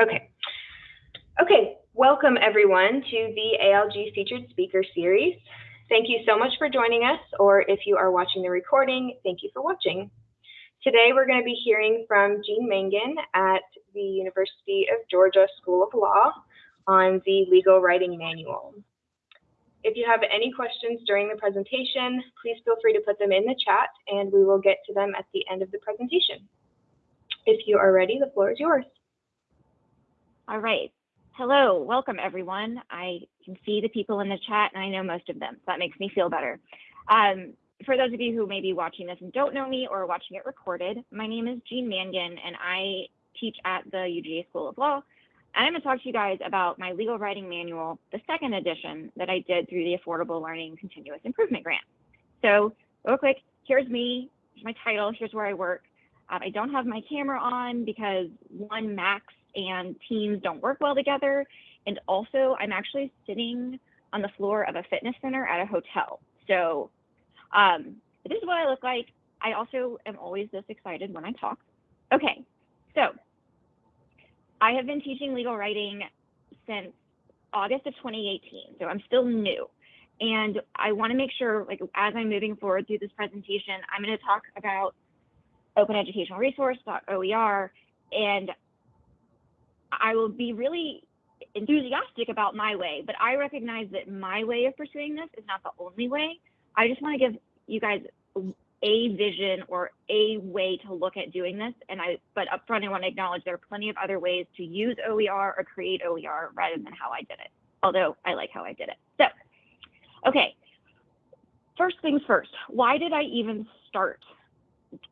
Okay. Okay, welcome everyone to the ALG Featured Speaker Series. Thank you so much for joining us, or if you are watching the recording, thank you for watching. Today we're going to be hearing from Jean Mangan at the University of Georgia School of Law on the Legal Writing Manual. If you have any questions during the presentation, please feel free to put them in the chat and we will get to them at the end of the presentation. If you are ready, the floor is yours. All right. Hello, welcome everyone. I can see the people in the chat and I know most of them. So that makes me feel better. Um, for those of you who may be watching this and don't know me or watching it recorded, my name is Jean Mangan and I teach at the UGA School of Law and I'm going to talk to you guys about my legal writing manual, the second edition that I did through the Affordable Learning Continuous Improvement Grant. So real quick, here's me, here's my title, here's where I work. Um, I don't have my camera on because one, Macs and Teams don't work well together. And also I'm actually sitting on the floor of a fitness center at a hotel. So um, this is what I look like. I also am always this excited when I talk. Okay, so I have been teaching legal writing since August of 2018, so I'm still new. And I want to make sure, like, as I'm moving forward through this presentation, I'm going to talk about Open Educational Resource, OER, and I will be really enthusiastic about my way, but I recognize that my way of pursuing this is not the only way. I just want to give you guys a vision or a way to look at doing this. And I, but upfront, I want to acknowledge there are plenty of other ways to use OER or create OER rather than how I did it. Although I like how I did it. So, okay. First things first, why did I even start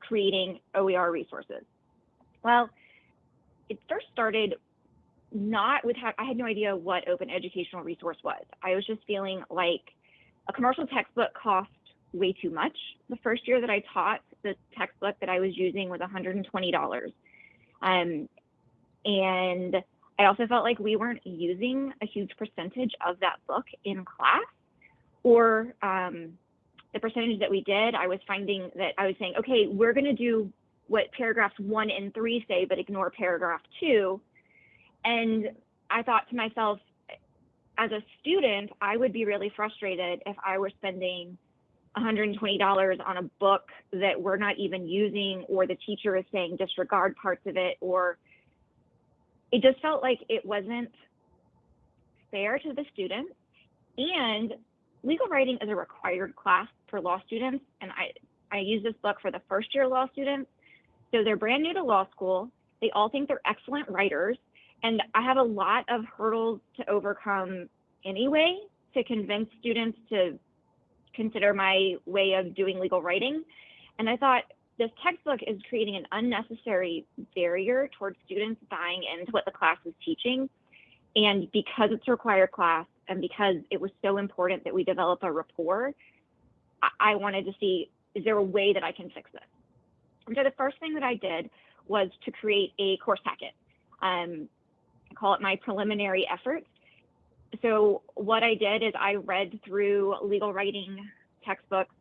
creating OER resources? Well, it first started not with, how I had no idea what open educational resource was. I was just feeling like a commercial textbook cost way too much. The first year that I taught, the textbook that I was using was $120. Um, and I also felt like we weren't using a huge percentage of that book in class or um, the percentage that we did, I was finding that I was saying, okay, we're going to do what paragraphs one and three say, but ignore paragraph two. And I thought to myself, as a student, I would be really frustrated if I were spending $120 on a book that we're not even using or the teacher is saying disregard parts of it or it just felt like it wasn't fair to the students. And legal writing is a required class for law students and I, I use this book for the first year law students. So they're brand new to law school. They all think they're excellent writers and I have a lot of hurdles to overcome anyway to convince students to consider my way of doing legal writing. And I thought this textbook is creating an unnecessary barrier towards students buying into what the class is teaching. And because it's a required class and because it was so important that we develop a rapport, I, wanted to see, is there a way that I can fix this? And so the first thing that I did was to create a course packet. Um, I call it my preliminary efforts so what I did is I read through legal writing textbooks.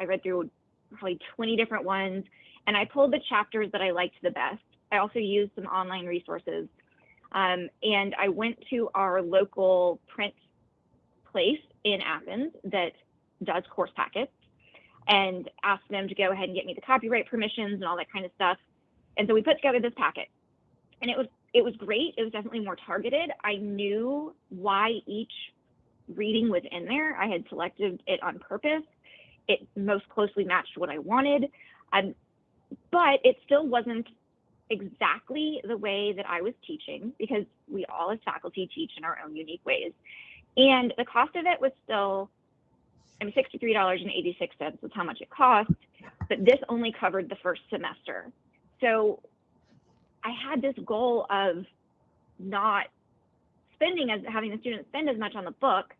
I read through probably 20 different ones, and I pulled the chapters that I liked the best. I also used some online resources. Um, and I went to our local print place in Athens that does course packets and asked them to go ahead and get me the copyright permissions and all that kind of stuff. And so we put together this packet. And it was it was great. It was definitely more targeted. I knew why each reading was in there. I had selected it on purpose. It most closely matched what I wanted. Um, but it still wasn't exactly the way that I was teaching because we all as faculty teach in our own unique ways. And the cost of it was still, I mean, $63.86 was how much it cost, but this only covered the first semester. So I had this goal of not spending as having the students spend as much on the book,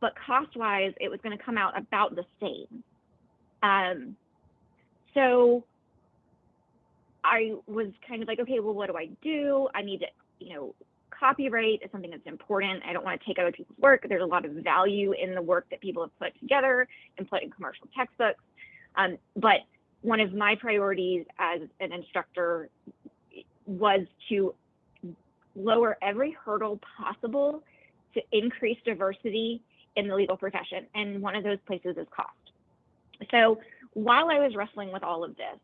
but cost wise, it was going to come out about the same. Um, so I was kind of like, okay, well, what do I do? I need to, you know, copyright is something that's important. I don't want to take other people's work. There's a lot of value in the work that people have put together and put in commercial textbooks. Um, but one of my priorities as an instructor was to lower every hurdle possible to increase diversity in the legal profession. And one of those places is cost. So while I was wrestling with all of this,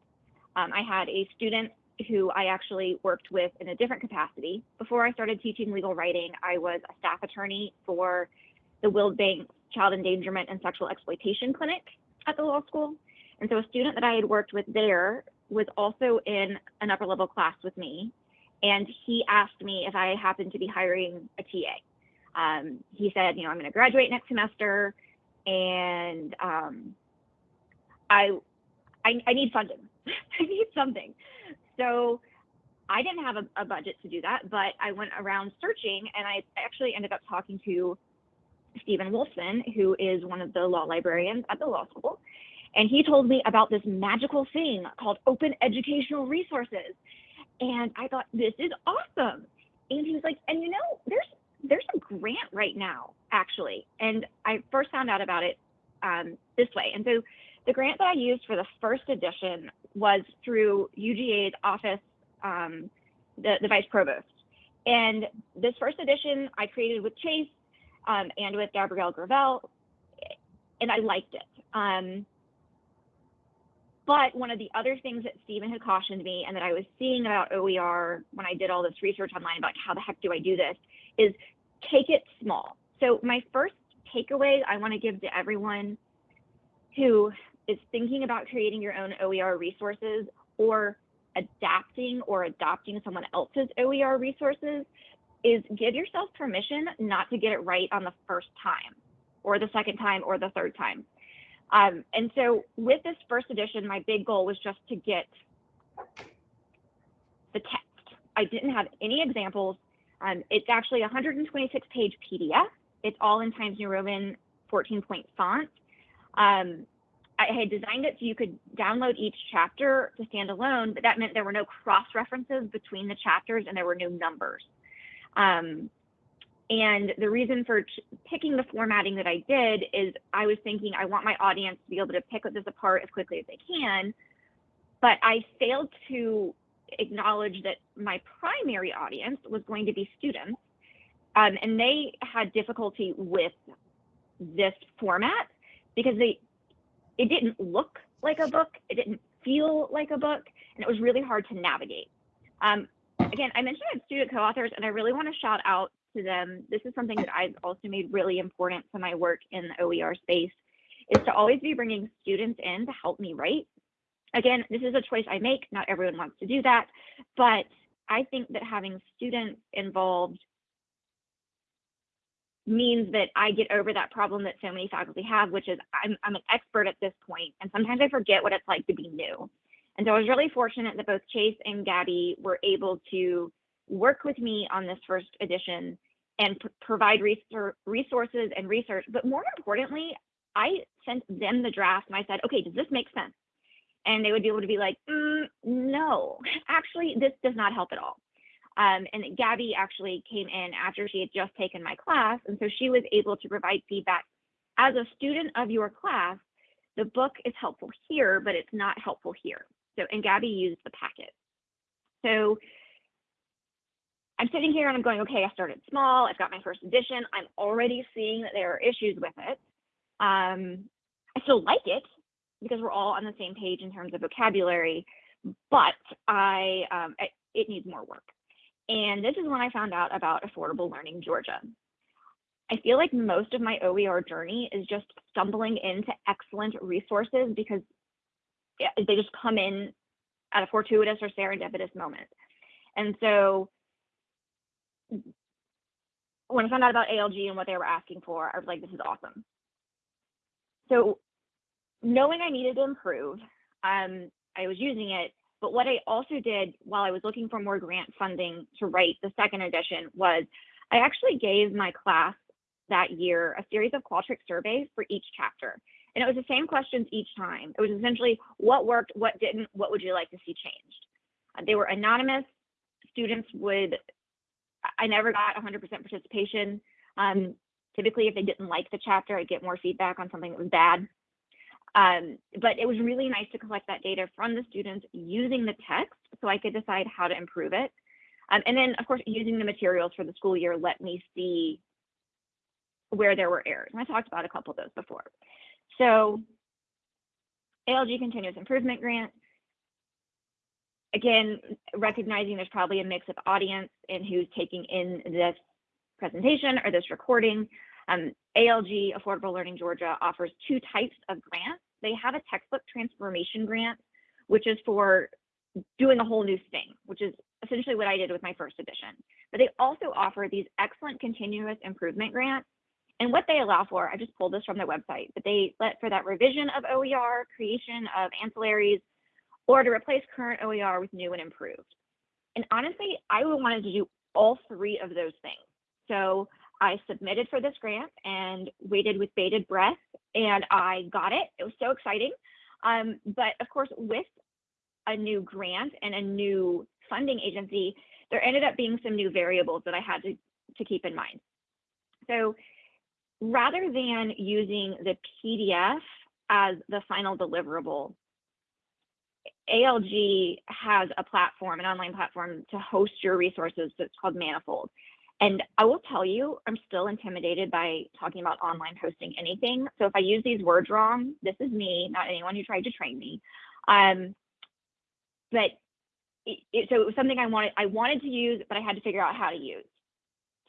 um, I had a student who I actually worked with in a different capacity. Before I started teaching legal writing, I was a staff attorney for the Wilbanks Child Endangerment and Sexual Exploitation Clinic at the law school. And so a student that I had worked with there was also in an upper level class with me. And he asked me if I happened to be hiring a TA. Um, he said, you know, I'm going to graduate next semester and um, I, I, I need funding. I need something. So I didn't have a, a, budget to do that, but I went around searching and I actually ended up talking to Stephen Wolfson, who is one of the law librarians at the law school. And he told me about this magical thing called open educational resources. And I thought, this is awesome. And he was like, and you know, there's there's a grant right now, actually. And I first found out about it um, this way. And so the grant that I used for the first edition was through UGA's office, um, the, the vice provost. And this first edition I created with Chase um, and with Gabrielle Gravel, and I liked it. Um, but one of the other things that Stephen had cautioned me and that I was seeing about OER when I did all this research online about how the heck do I do this is take it small. So my first takeaway I want to give to everyone who is thinking about creating your own OER resources or adapting or adopting someone else's OER resources is give yourself permission not to get it right on the first time or the second time or the third time. Um, and so with this first edition, my big goal was just to get the text. I didn't have any examples. Um, it's actually a 126 page PDF. It's all in Times New Roman 14 point font. Um, I had designed it so you could download each chapter to stand alone, but that meant there were no cross references between the chapters and there were no numbers. Um, and the reason for picking the formatting that I did is I was thinking I want my audience to be able to pick this apart as quickly as they can, but I failed to acknowledge that my primary audience was going to be students, um, and they had difficulty with this format because they it didn't look like a book, it didn't feel like a book, and it was really hard to navigate. Um, again, I mentioned I have student co-authors, and I really want to shout out to them. This is something that I've also made really important to my work in the OER space, is to always be bringing students in to help me write. Again, this is a choice I make. Not everyone wants to do that, but I think that having students involved means that I get over that problem that so many faculty have, which is I'm, I'm an expert at this point, and sometimes I forget what it's like to be new. And so I was really fortunate that both Chase and Gabby were able to work with me on this first edition and provide resources and research. But more importantly, I sent them the draft and I said, okay, does this make sense? And they would be able to be like, mm, no, actually, this does not help at all. Um, and Gabby actually came in after she had just taken my class. And so she was able to provide feedback as a student of your class. The book is helpful here, but it's not helpful here. So, and Gabby used the packet. So I'm sitting here and I'm going, okay, I started small. I've got my first edition. I'm already seeing that there are issues with it. Um, I still like it because we're all on the same page in terms of vocabulary, but I, um, I it needs more work. And this is when I found out about Affordable Learning Georgia. I feel like most of my OER journey is just stumbling into excellent resources because they just come in at a fortuitous or serendipitous moment. And so when I found out about ALG and what they were asking for, I was like, this is awesome. So knowing I needed to improve, um, I was using it but what I also did while I was looking for more grant funding to write the second edition was I actually gave my class that year a series of Qualtrics surveys for each chapter. And it was the same questions each time. It was essentially what worked, what didn't, what would you like to see changed? Uh, they were anonymous. Students would, I never got 100% participation. Um, typically, if they didn't like the chapter, I'd get more feedback on something that was bad. Um, but it was really nice to collect that data from the students using the text so I could decide how to improve it. Um, and then, of course, using the materials for the school year let me see where there were errors. And I talked about a couple of those before. So ALG Continuous Improvement Grant, again, recognizing there's probably a mix of audience and who's taking in this presentation or this recording. Um, ALG, Affordable Learning Georgia, offers two types of grants. They have a textbook transformation grant, which is for doing a whole new thing, which is essentially what I did with my first edition. But they also offer these excellent continuous improvement grants. And what they allow for, I just pulled this from their website, but they let for that revision of OER, creation of ancillaries, or to replace current OER with new and improved. And honestly, I wanted to do all three of those things. So I submitted for this grant and waited with bated breath and I got it. It was so exciting. Um, but of course, with a new grant and a new funding agency, there ended up being some new variables that I had to, to keep in mind. So rather than using the PDF as the final deliverable, ALG has a platform, an online platform to host your resources that's called Manifold. And I will tell you, I'm still intimidated by talking about online hosting anything. So if I use these words wrong, this is me, not anyone who tried to train me. Um, but it, it, so it was something I wanted I wanted to use, but I had to figure out how to use.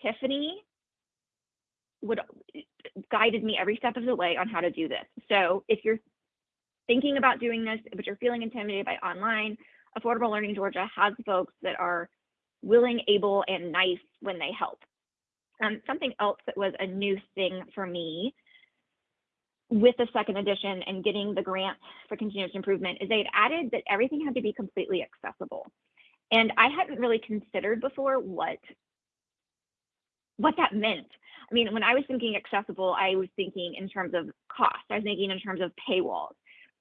Tiffany would guided me every step of the way on how to do this. So if you're thinking about doing this, but you're feeling intimidated by online, Affordable Learning Georgia has folks that are willing, able, and nice when they help. Um, something else that was a new thing for me with the second edition and getting the grant for continuous improvement is they'd added that everything had to be completely accessible. And I hadn't really considered before what what that meant. I mean, when I was thinking accessible, I was thinking in terms of cost. I was thinking in terms of paywalls.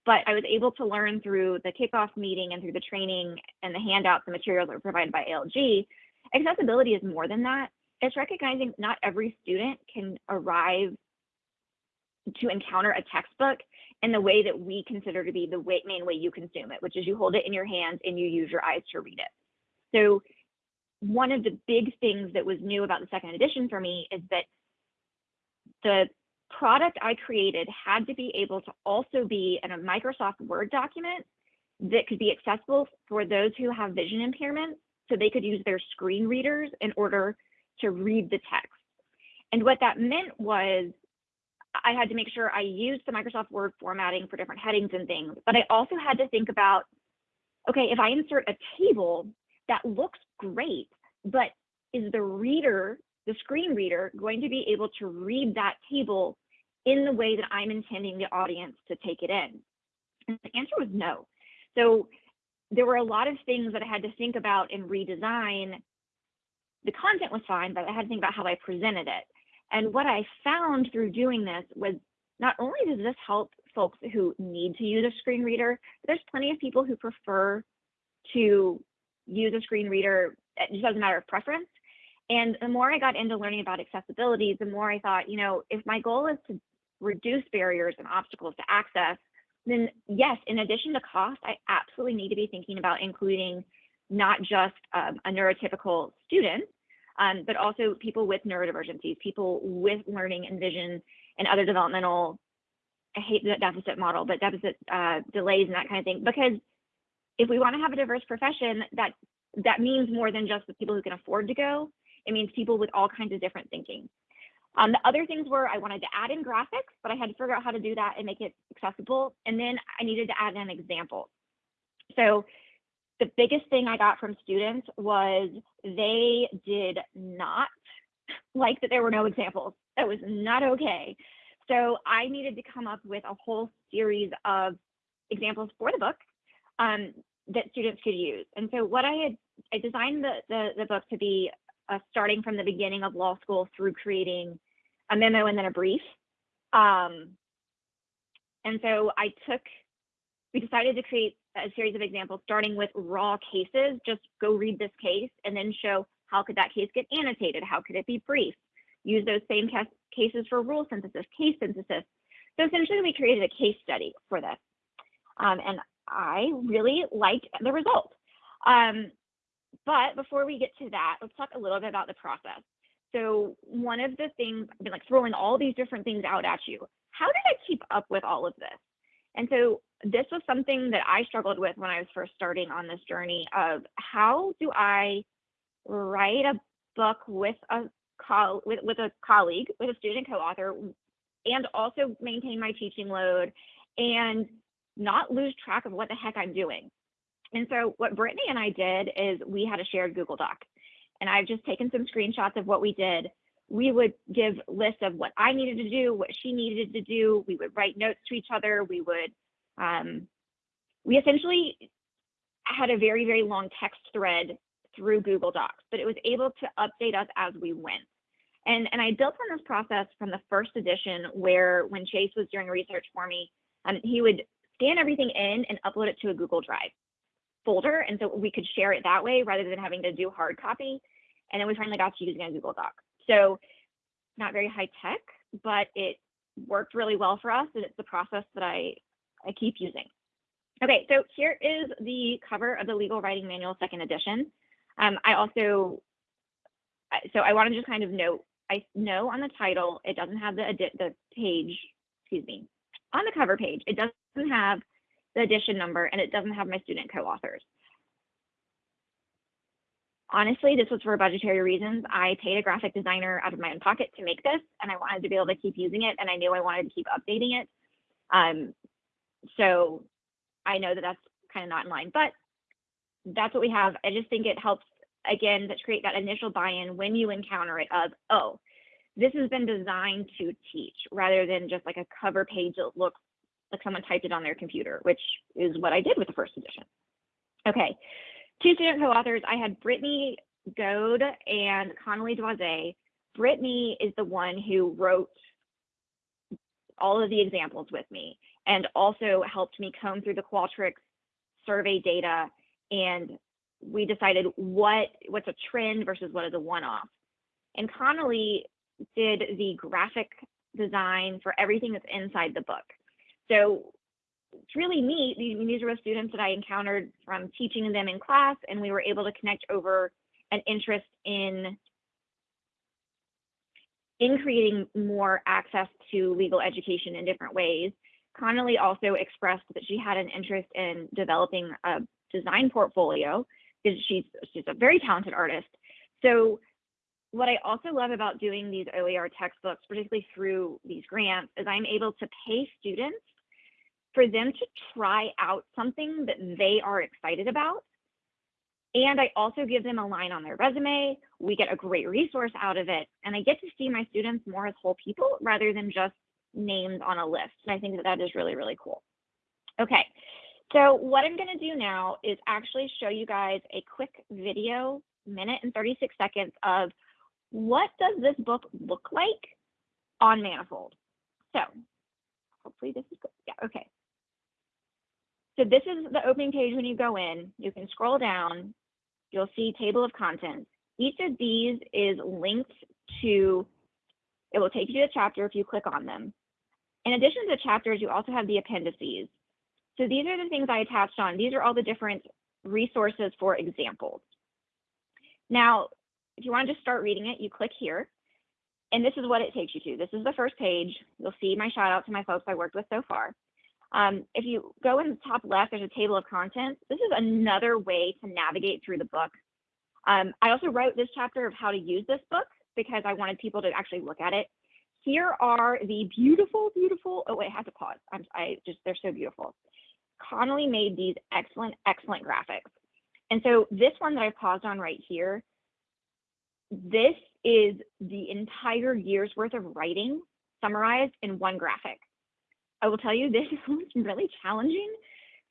But I was able to learn through the kickoff meeting and through the training and the handouts and materials that were provided by ALG. Accessibility is more than that. It's recognizing not every student can arrive to encounter a textbook in the way that we consider to be the way, main way you consume it, which is you hold it in your hands and you use your eyes to read it. So one of the big things that was new about the second edition for me is that the product I created had to be able to also be in a Microsoft Word document that could be accessible for those who have vision impairments so they could use their screen readers in order to read the text. And what that meant was I had to make sure I used the Microsoft Word formatting for different headings and things, but I also had to think about, okay, if I insert a table that looks great, but is the reader, the screen reader, going to be able to read that table in the way that I'm intending the audience to take it in? And the answer was no. So there were a lot of things that I had to think about and redesign. The content was fine, but I had to think about how I presented it. And what I found through doing this was not only does this help folks who need to use a screen reader, there's plenty of people who prefer to use a screen reader. Just doesn't matter of preference. And the more I got into learning about accessibility, the more I thought, you know, if my goal is to reduce barriers and obstacles to access, then yes, in addition to cost, I absolutely need to be thinking about including not just um, a neurotypical student, um, but also people with neurodivergencies, people with learning and vision and other developmental, I hate the deficit model, but deficit uh, delays and that kind of thing. Because if we want to have a diverse profession, that that means more than just the people who can afford to go. It means people with all kinds of different thinking. Um, the other things were I wanted to add in graphics, but I had to figure out how to do that and make it accessible. And then I needed to add in examples. So the biggest thing I got from students was they did not like that there were no examples. That was not okay. So I needed to come up with a whole series of examples for the book um, that students could use. And so what I had, I designed the, the, the book to be uh, starting from the beginning of law school through creating a memo and then a brief. Um, and so I took, we decided to create a series of examples starting with raw cases, just go read this case and then show how could that case get annotated? How could it be brief? Use those same cases for rule synthesis, case synthesis, So essentially we created a case study for this. Um, and I really liked the result. Um, but before we get to that, let's talk a little bit about the process. So one of the things, I've been like throwing all these different things out at you. How did I keep up with all of this? And so this was something that I struggled with when I was first starting on this journey of how do I write a book with a col with, with a colleague, with a student co-author, and also maintain my teaching load and not lose track of what the heck I'm doing. And so what Brittany and I did is we had a shared Google Doc. And I've just taken some screenshots of what we did. We would give lists of what I needed to do, what she needed to do. We would write notes to each other. We would, um, we essentially had a very, very long text thread through Google Docs, but it was able to update us as we went. And, and I built on this process from the first edition where when Chase was doing research for me, um, he would scan everything in and upload it to a Google Drive folder. And so we could share it that way rather than having to do hard copy. And then we finally got to using a Google Doc. So not very high tech, but it worked really well for us. And it's the process that I, I keep using. Okay, so here is the cover of the Legal Writing Manual second edition. Um, I also, so I want to just kind of note, I know on the title, it doesn't have the, the page, excuse me, on the cover page, it doesn't have the edition number and it doesn't have my student co-authors. Honestly, this was for budgetary reasons. I paid a graphic designer out of my own pocket to make this and I wanted to be able to keep using it and I knew I wanted to keep updating it. Um, so I know that that's kind of not in line, but that's what we have. I just think it helps again to create that initial buy-in when you encounter it of, oh, this has been designed to teach rather than just like a cover page that looks like someone typed it on their computer, which is what I did with the first edition. Okay, two student co-authors. I had Brittany Goad and Connolly Doise. Brittany is the one who wrote all of the examples with me and also helped me comb through the Qualtrics survey data and we decided what what's a trend versus what is a one-off. And Connolly did the graphic design for everything that's inside the book. So it's really neat. These were students that I encountered from teaching them in class, and we were able to connect over an interest in in creating more access to legal education in different ways. Connolly also expressed that she had an interest in developing a design portfolio because she's she's a very talented artist. So what I also love about doing these OER textbooks, particularly through these grants, is I'm able to pay students for them to try out something that they are excited about. And I also give them a line on their resume. We get a great resource out of it. And I get to see my students more as whole people rather than just names on a list. And I think that that is really, really cool. Okay, so what I'm gonna do now is actually show you guys a quick video, minute and 36 seconds of what does this book look like on Manifold? So hopefully this is good. Yeah, okay. So this is the opening page when you go in. You can scroll down. You'll see table of contents. Each of these is linked to, it will take you to a chapter if you click on them. In addition to the chapters, you also have the appendices. So these are the things I attached on. These are all the different resources for examples. Now, if you want to just start reading it, you click here. And this is what it takes you to. This is the first page. You'll see my shout out to my folks I worked with so far. Um, if you go in the top left, there's a table of contents. This is another way to navigate through the book. Um, I also wrote this chapter of how to use this book because I wanted people to actually look at it. Here are the beautiful, beautiful, oh wait, I have to pause. I'm, I just, they're so beautiful. Connolly made these excellent, excellent graphics. And so this one that I paused on right here, this is the entire year's worth of writing summarized in one graphic. I will tell you this was really challenging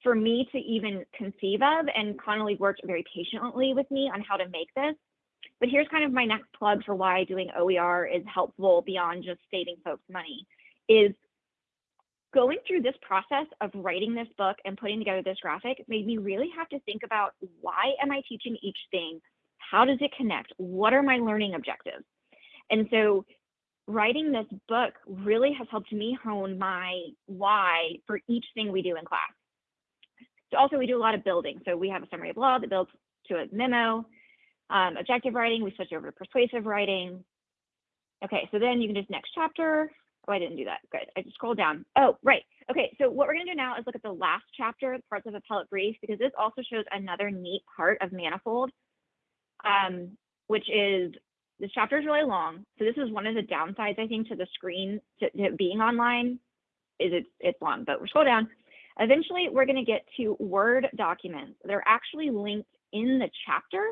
for me to even conceive of and Connolly worked very patiently with me on how to make this. But here's kind of my next plug for why doing OER is helpful beyond just saving folks money is going through this process of writing this book and putting together this graphic made me really have to think about why am I teaching each thing? How does it connect? What are my learning objectives? And so writing this book really has helped me hone my why for each thing we do in class. So also we do a lot of building. So we have a summary of law that builds to a memo, um, objective writing, we switch over to persuasive writing. Okay, so then you can just next chapter. Oh, I didn't do that. Good. I just scrolled down. Oh, right. Okay, so what we're going to do now is look at the last chapter, parts of appellate brief, because this also shows another neat part of Manifold, um, which is this chapter is really long. So this is one of the downsides, I think, to the screen to, to being online is it's, it's long, but we're scroll down. Eventually, we're going to get to Word documents. They're actually linked in the chapter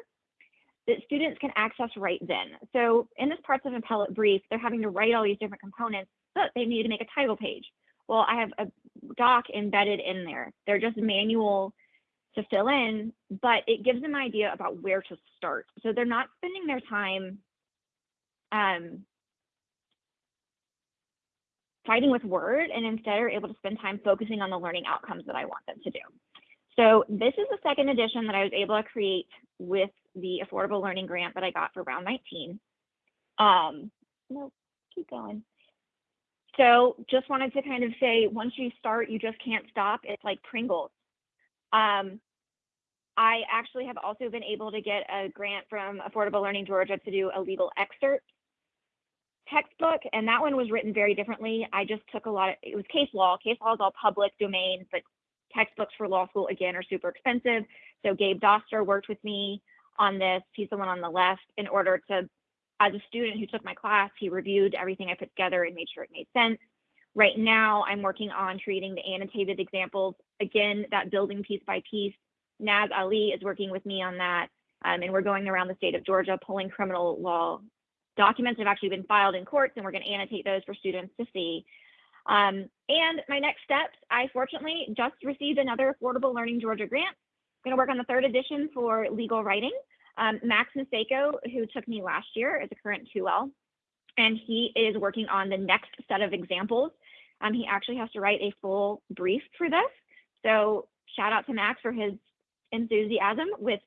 that students can access right then. So in this parts of appellate brief, they're having to write all these different components, but they need to make a title page. Well, I have a doc embedded in there. They're just manual to fill in, but it gives them an idea about where to start. So they're not spending their time um, fighting with Word and instead are able to spend time focusing on the learning outcomes that I want them to do. So this is the second edition that I was able to create with the Affordable Learning Grant that I got for round 19. Um, no, keep going. So just wanted to kind of say, once you start, you just can't stop. It's like Pringles. Um, I actually have also been able to get a grant from Affordable Learning Georgia to do a legal excerpt textbook, and that one was written very differently. I just took a lot of, it was case law. Case law is all public domain, but textbooks for law school, again, are super expensive. So Gabe Doster worked with me on this. He's the one on the left in order to, as a student who took my class, he reviewed everything I put together and made sure it made sense. Right now, I'm working on creating the annotated examples. Again, that building piece by piece. Naz Ali is working with me on that. Um, and we're going around the state of Georgia pulling criminal law documents have actually been filed in courts, and we're going to annotate those for students to see. Um, and my next steps, I fortunately just received another Affordable Learning Georgia grant. I'm going to work on the third edition for legal writing. Um, Max Niseko, who took me last year, is a current 2L, and he is working on the next set of examples. Um, he actually has to write a full brief for this. So shout out to Max for his enthusiasm with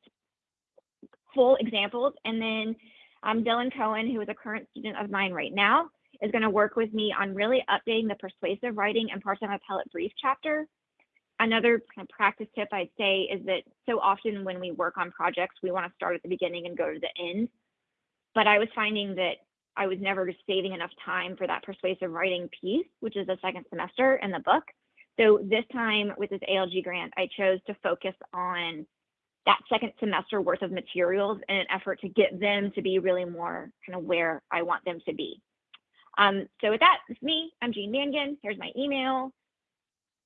full examples. And then um, Dylan Cohen, who is a current student of mine right now, is going to work with me on really updating the persuasive writing and part-time appellate brief chapter. Another kind of practice tip I'd say is that so often when we work on projects, we want to start at the beginning and go to the end. But I was finding that I was never saving enough time for that persuasive writing piece, which is the second semester in the book. So this time with this ALG grant, I chose to focus on that second semester worth of materials in an effort to get them to be really more kind of where I want them to be. Um, so with that, it's me. I'm Jean Mangan. Here's my email.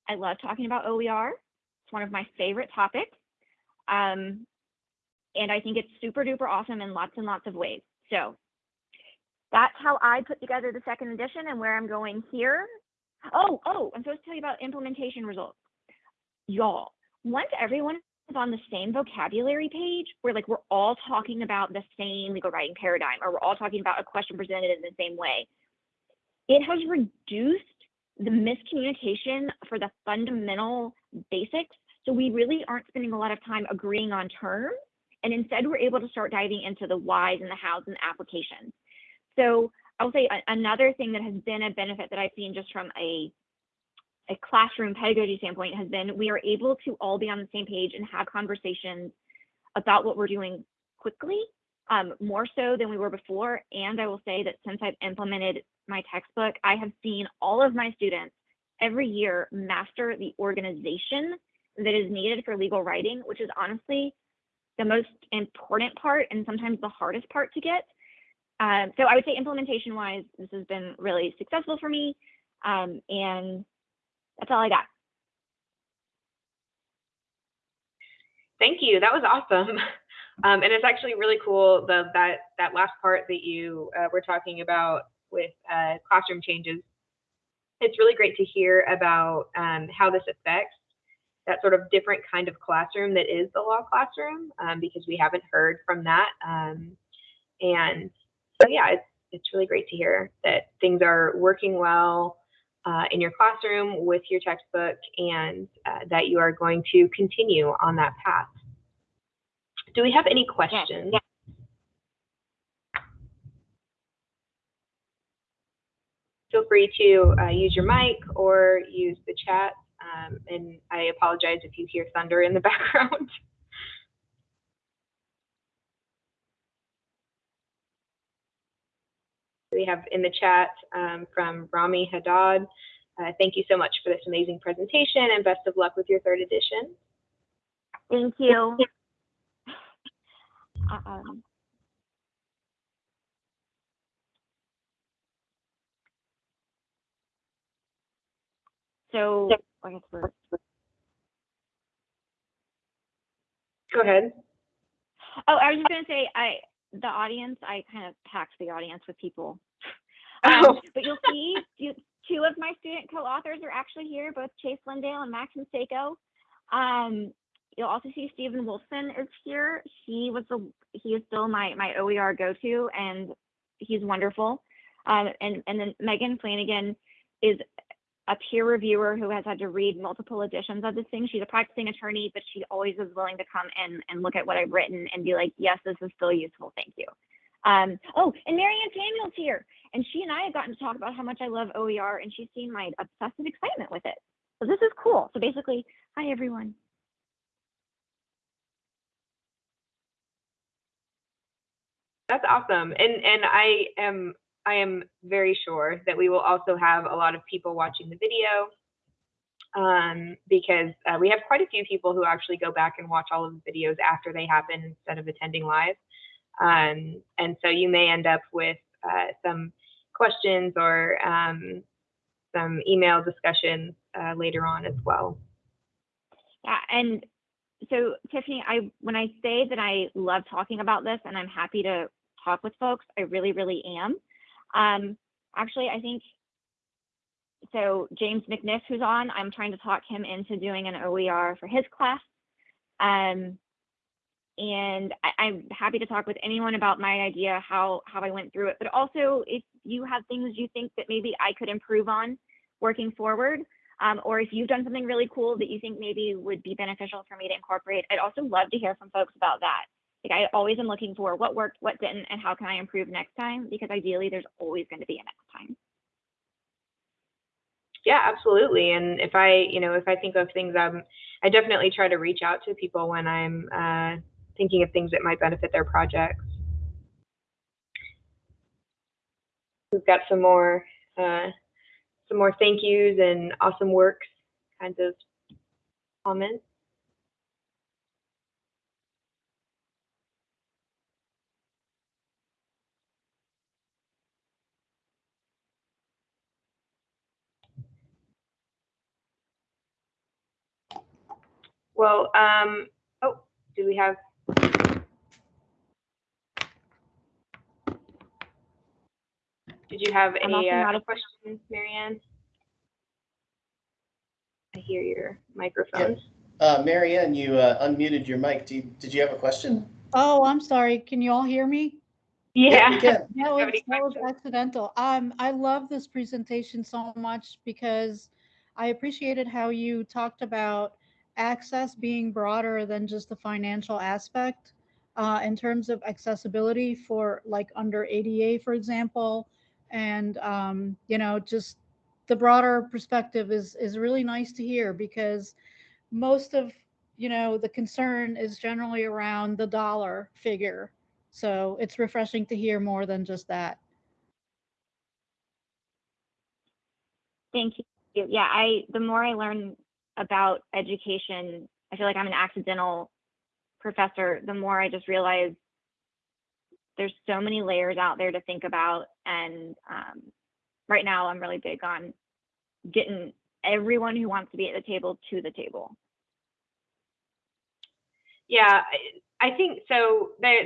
I love talking about OER. It's one of my favorite topics. Um, and I think it's super duper awesome in lots and lots of ways. So that's how I put together the second edition and where I'm going here. Oh, oh, I'm supposed to tell you about implementation results. Y'all, once everyone on the same vocabulary page, where like we're all talking about the same legal writing paradigm, or we're all talking about a question presented in the same way, it has reduced the miscommunication for the fundamental basics. So we really aren't spending a lot of time agreeing on terms. And instead, we're able to start diving into the whys and the hows and the applications. So I'll say another thing that has been a benefit that I've seen just from a, a classroom pedagogy standpoint has been we are able to all be on the same page and have conversations about what we're doing quickly, um, more so than we were before. And I will say that since I've implemented my textbook, I have seen all of my students every year master the organization that is needed for legal writing, which is honestly the most important part and sometimes the hardest part to get. Um, so I would say implementation wise, this has been really successful for me. Um, and that's all I got. Thank you. That was awesome. Um, and it's actually really cool the that that last part that you uh, were talking about with uh, classroom changes. It's really great to hear about um, how this affects that sort of different kind of classroom that is the law classroom, um, because we haven't heard from that. Um, and so, yeah, it's, it's really great to hear that things are working well uh, in your classroom with your textbook and uh, that you are going to continue on that path. Do we have any questions? Feel free to uh, use your mic or use the chat. Um, and I apologize if you hear thunder in the background. We have in the chat um, from Rami Haddad. Uh, thank you so much for this amazing presentation and best of luck with your third edition. Thank you. Um, so I guess we're Go ahead. Oh, I was just gonna say, I the audience, I kind of packed the audience with people. Um, but you'll see, you, two of my student co-authors are actually here, both Chase Lindale and Max Seiko. Um, you'll also see Stephen Wolfson is here. He was the he is still my my OER go-to, and he's wonderful. Um, and and then Megan Flanagan is a peer reviewer who has had to read multiple editions of this thing. She's a practicing attorney, but she always is willing to come and, and look at what I've written and be like, yes, this is still useful. Thank you. Um, oh, and Marianne Samuel's here. And she and I have gotten to talk about how much I love OER and she's seen my obsessive excitement with it. So this is cool. So basically, hi everyone. That's awesome. And and I am I am very sure that we will also have a lot of people watching the video um, because uh, we have quite a few people who actually go back and watch all of the videos after they happen instead of attending live. Um, and so you may end up with uh, some questions or um, some email discussions uh, later on as well. Yeah, and so Tiffany, I when I say that I love talking about this and I'm happy to talk with folks, I really, really am. Um, actually, I think so. James McNiff, who's on, I'm trying to talk him into doing an OER for his class. Um, and I, I'm happy to talk with anyone about my idea, how how I went through it. But also, if you have things you think that maybe I could improve on working forward, um, or if you've done something really cool that you think maybe would be beneficial for me to incorporate, I'd also love to hear from folks about that. Like I always am looking for what worked, what didn't, and how can I improve next time? Because ideally, there's always going to be a next time. Yeah, absolutely. And if I, you know, if I think of things, I'm, I definitely try to reach out to people when I'm uh, thinking of things that might benefit their projects. We've got some more, uh, some more thank yous and awesome works kinds of comments. Well, um, oh, do we have? Did you have I'm any uh, a- questions, Marianne? I hear your microphone. Uh, Marianne, you uh, unmuted your mic. Do you, did you have a question? Oh, I'm sorry. Can you all hear me? Yeah. we can. That was, that was accidental. Um, I love this presentation so much because I appreciated how you talked about access being broader than just the financial aspect uh, in terms of accessibility for like under ADA, for example. And, um, you know, just the broader perspective is, is really nice to hear because most of, you know, the concern is generally around the dollar figure. So it's refreshing to hear more than just that. Thank you. Yeah, I the more I learn about education, I feel like I'm an accidental professor. The more I just realize there's so many layers out there to think about, and um, right now I'm really big on getting everyone who wants to be at the table to the table. Yeah, I, think so. That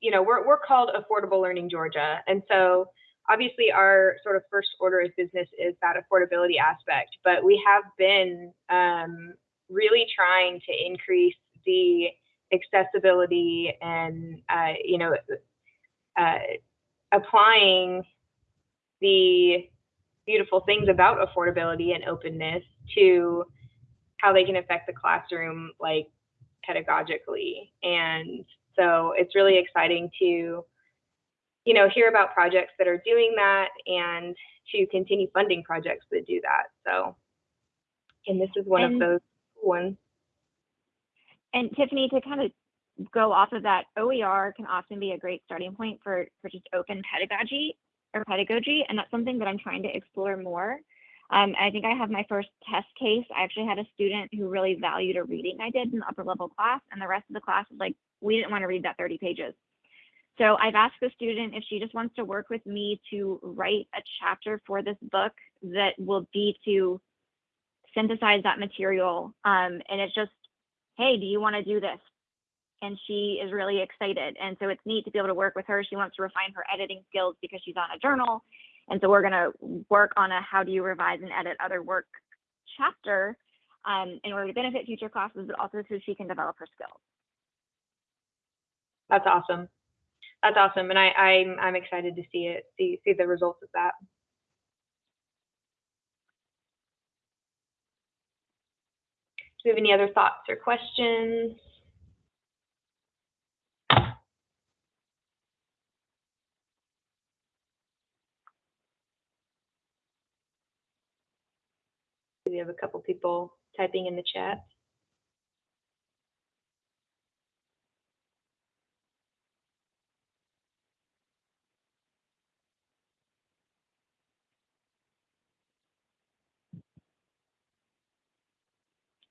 you know, we're we're called Affordable Learning Georgia, and so obviously our sort of first order of business is that affordability aspect. But we have been um, really trying to increase the accessibility and uh, you know, uh, applying the beautiful things about affordability and openness to how they can affect the classroom, like pedagogically. And so it's really exciting to you know, hear about projects that are doing that and to continue funding projects that do that. So, and this is one And- of those ones. And Tiffany, to kind of go off of that, OER can often be a great starting point for, for just open pedagogy or pedagogy, and that's something that I'm trying to explore more. Um, I think I have my first test case. I actually had a student who really valued a reading I did in the upper level class, and the rest of the class was like, we didn't want to read that 30 pages. So I've asked the student if she just wants to work with me to write a chapter for this book that will be to synthesize that material. Um, and it's just, hey, do you want to do this? And she is really excited. And so it's neat to be able to work with her. She wants to refine her editing skills because she's on a journal. And so we're going to work on a how do you revise and edit other work chapter um, in order to benefit future classes, but also so she can develop her skills. That's awesome. That's awesome, and I, I'm I'm excited to see it, see see the results of that. Do we have any other thoughts or questions? We have a couple people typing in the chat.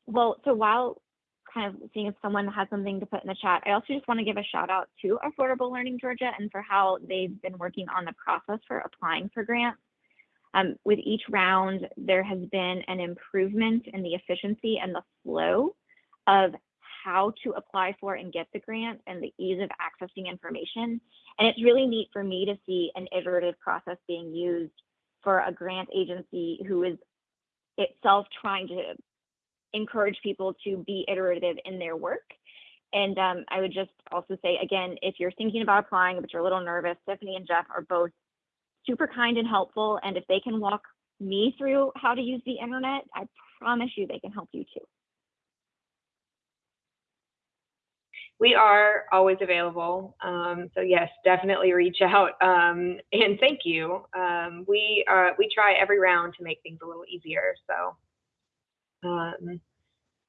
Well, so while kind of seeing if someone has something to put in the chat, I also just want to give a shout out to Affordable Learning Georgia and for how they've been working on the process for applying for grants. Um, with each round, there has been an improvement in the efficiency and the flow of how to apply for and get the grant and the ease of accessing information. And it's really neat for me to see an iterative process being used for a grant agency who is itself trying to encourage people to be iterative in their work. And um, I would just also say, again, if you're thinking about applying, but you're a little nervous, Stephanie and Jeff are both super kind and helpful. And if they can walk me through how to use the internet, I promise you they can help you too. We are always available. Um, so yes, definitely reach out. Um, and thank you. Um, we uh, we try every round to make things a little easier. So um,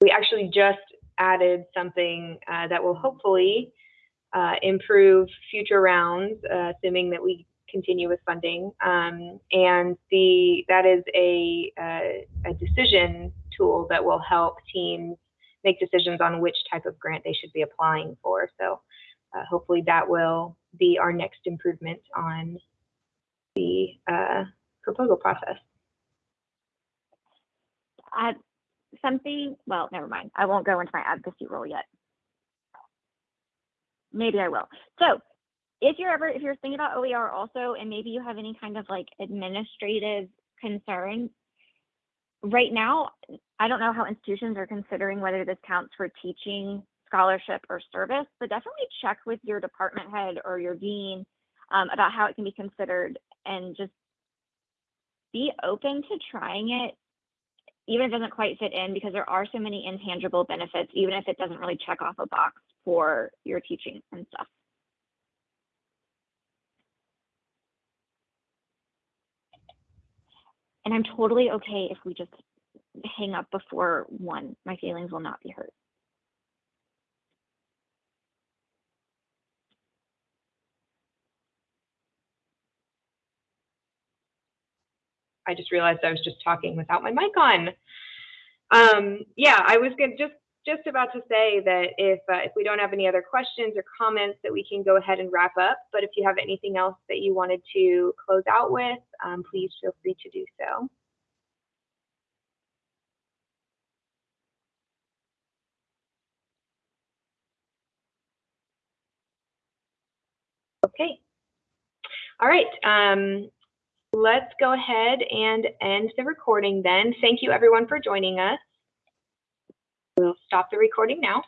we actually just added something uh, that will hopefully uh, improve future rounds, uh, assuming that we continue with funding. Um, and the that is a uh, a decision tool that will help teams make decisions on which type of grant they should be applying for. So uh, hopefully that will be our next improvement on the uh, proposal process. Uh, something, well, never mind. I won't go into my advocacy role yet. Maybe I will. So if you're ever, if you're thinking about OER also, and maybe you have any kind of like administrative concerns, right now, I don't know how institutions are considering whether this counts for teaching, scholarship, or service, but definitely check with your department head or your dean um, about how it can be considered and just be open to trying it, even if it doesn't quite fit in, because there are so many intangible benefits, even if it doesn't really check off a box for your teaching and stuff. And I'm totally okay if we just hang up before one. My feelings will not be hurt. I just realized I was just talking without my mic on. Um, yeah, I was gonna just just about to say that if uh, if we don't have any other questions or comments, that we can go ahead and wrap up. But if you have anything else that you wanted to close out with, um, please feel free to do so. Okay. All right. Um, let's go ahead and end the recording then. Thank you everyone for joining us. We'll stop the recording now.